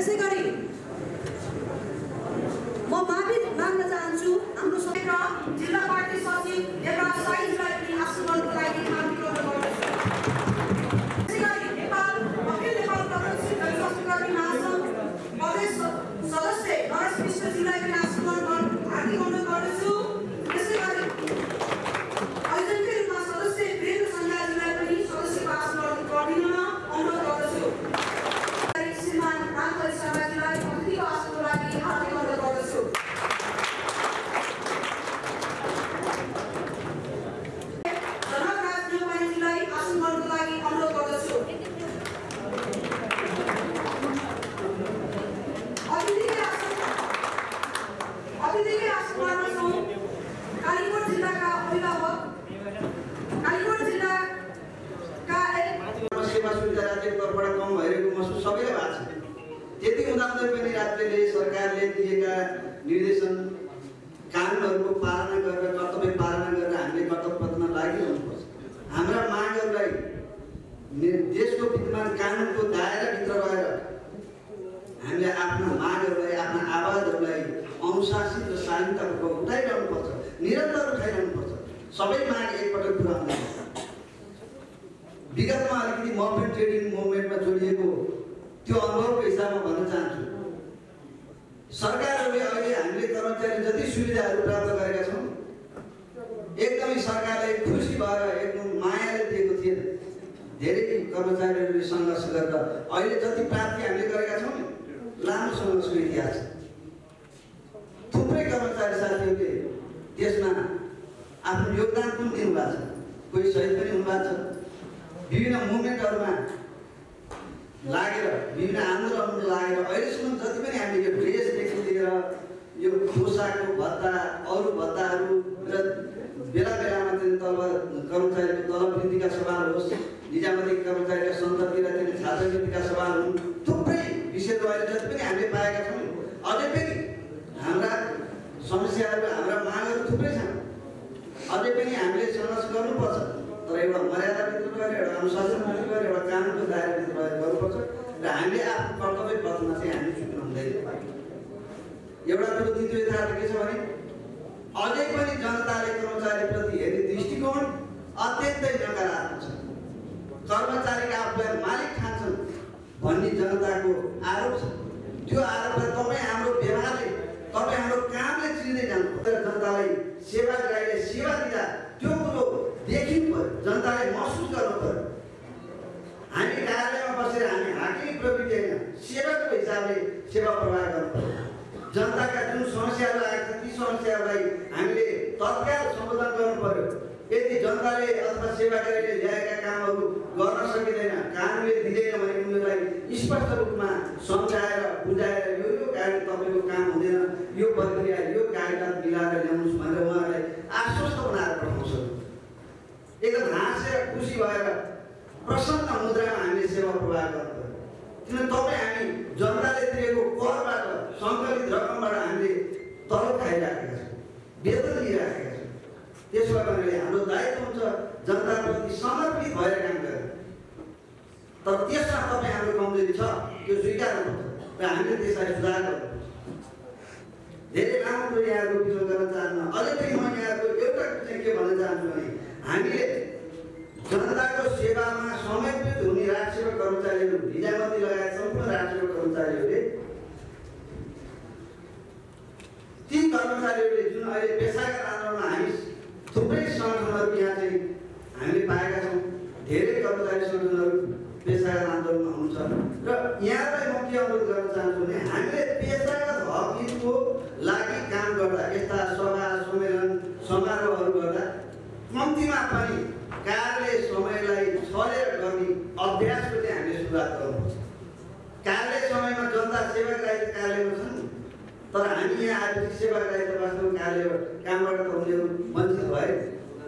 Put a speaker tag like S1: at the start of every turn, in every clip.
S1: त्यसै गरी म माफी माग्न चाहन्छु हाम्रो जिल्ला पार्टी सचिव
S2: तर्फबाट कम भइरहेको महसुस सबैलाई भएको छ। त्यति हुँदाहुँदै पनि राज्यले सरकारले दिएका निर्देशन कानुनहरूको पालना गरेर कर्तव्य पालना गरेर हामीले कर्तव्य पथमा लागिरहनुपर्छ। हाम्रा मागहरूलाई देशको विद्यमान कानुनको दायराभित्र रहेर हामीले आफ्ना मागहरूलाई आफ्ना आवाजहरूलाई अनुशासित र शालीनतापूर्वक उठाइरहनुपर्छ निरन्तर उठाइरहनुपर्छ। सबै माग एकपटक पुरा हुँदैन विगतमा अलिकति मोमेन्ट ट्रेडिङ मुभमेन्टमा जोडिएको त्यो अनुभवको हिसाबमा भन्न चाहन्छु। सरकारहरूले अहिले हामीले कर्मचारी जति सुविधाहरू प्राप्त गरेका छौँ एकदमै सरकारले खुसी भएर एकदम मायाले दिएको थिएन। धेरै कर्मचारीहरूले सङ्घर्ष गरेर अहिले जति प्राप्ति हामीले गरेका छौँ लामो सङ्घर्षको इतिहास। थुप्रै कर्मचारी साथीहरूले त्यसमा आफ्नो योगदान पनि दिनुभएको छ। कोही सहिद पनि हुनुभएको छ। विभिन्न मुभमेन्टहरूमा लागेर विभिन्न आन्दोलनहरू लागेर अहिलेसम्म जति पनि हामीले यो ड्रेसदेखि लिएर यो पोसाकको भत्ता अरू भत्ताहरू र बेला बेलामा चाहिँ तल कर्मचारीको तलब वृद्धिका सवाल होस् निजामती कर्मचारीका सन्तति र चाहिँ छात्रवृत्तिका सवाल हुन् थुप्रै विषयहरू अहिले जति पनि हामीले पाएका छौँ अझै पनि हाम्रा समस्याहरू हाम्रा मागहरू थुप्रै छन्। अझै पनि हामीले सङ्घर्ष गर्नुपर्छ। तर एउटा मर्यादाभित्र रहेर एउटा अनुशासनभित्र रहेर एउटा कानुनको दायराभित्र रहेर गर्नुपर्छ र हामीले आफ्नो कर्तव्य पथमा चाहिँ हामी चुक्नु हुँदैन एउटा कुरो द्वितीय यथार्थ के छ भने अझै पनि जनताले कर्मचारीप्रति हेर्ने दृष्टिकोण अत्यन्तै नकारात्मक छ कर्मचारीका आफूलाई मालिक ठान्छन् भन्ने जनताको आरोप छ त्यो आरोपलाई तपाईँ हाम्रो व्यवहारले तपाईँ हाम्रो कामले चिन्दै जानु तर जनतालाई सेवाग्राहीले सेवा दिँदा त्यो कुरो देखिनु पऱ्यो जनताले महसुस गर्नु पऱ्यो हामी कार्यालयमा बसेर हामी हाकिम प्रवृत्ति होइन सेवाको हिसाबले सेवा प्रवाह गर्नु पऱ्यो जनताका जुन समस्याहरू आएका छन् ती समस्याहरूलाई हामीले तत्काल सम्बोधन गर्नु पर्यो यदि जनताले अथवा सेवाकारीले ल्याएका कामहरू गर्न सकिँदैन कानुनले दिँदैन भने उनीहरूलाई स्पष्ट रूपमा सम्झाएर बुझाएर यो यो कार्य तपाईँको काम हुँदैन यो प्रक्रिया प्रवाह पर्यो किन तपाईँ हामी जनताले तिरेको करबाट सङ्कलित रकमबाट हामीले तलब खाइराखेका छौँ वेतन लिइराखेका छौँ। त्यसो कारणले हाम्रो दायित्व हुन्छ जनताप्रति समर्पित भएर काम गर्ने। तर त्यसमा तपाईँ हाम्रो कमजोरी छ त्यो स्वीकार गर्नुपर्छ र हामीले त्यसलाई सुधार गर्नुपर्छ। धेरै लामो कुरो यहाँहरूको विषय गर्न चाहन्न। अझै पनि म यहाँहरूको एउटा चाहिँ के भन्न चाहन्छु भने हामीले जनताको सेवामा समर्पित हुने राजसेवा कर्मचारीहरू निजामती लगायत सम्पूर्ण राजसेवा कर्मचारीहरूले? ती कर्मचारीहरूले जुन अहिले पेसागत आन्दोलनमा हामी थुप्रै सङ्गठनहरू यहाँ चाहिँ हामीले पाएका छौँ धेरै कर्मचारी सङ्गठनहरू पेसागत आन्दोलनमा हुनुहुन्छ। र यहाँलाई म के अनुरोध गर्न चाहन्छु भने हामीले पेसागत हक हितको लागि काम गर्दा यस्ता सभा सम्मेलन समारोहहरू गर्दा कम्तीमा पनि कार्य समयलाई छलेर गर्ने अभ्यासको चाहिँ हामीले सुरुवात गर्नुपर्छ कार्य समयमा जनता सेवाग्राही त कार्यालयमा छन्। तर हामी यहाँ आएपछि सेवाग्राही त वास्तवमा कार्य कामबाट त उनीहरू वञ्चित भए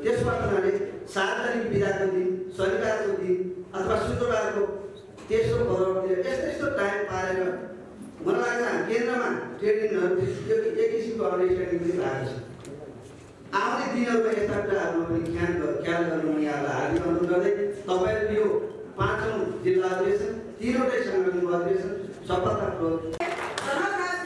S2: त्यसबाट उनीहरूले सार्वजनिक बिदाको दिन शनिबारको दिन अथवा शुक्रबारको तेस्रो भदौतिर यस्तो यस्तो टाइम पारेर मलाई लाग्छ केन्द्रमा यो एक किसिमको अन्डरस्ट्यान्डिङ पनि भएको छ। आउने दिनहरूमा यस्ता कुराहरूमा पनि ख्याल ख्याल गर्नु यहाँलाई हार्दिक अनुरोध गर्दै तपाईँहरू यो पाँचौँ जिल्ला अधिवेशन तिनवटै सङ्गठनको अधिवेशन सफलतापूर्वक
S1: जनकराज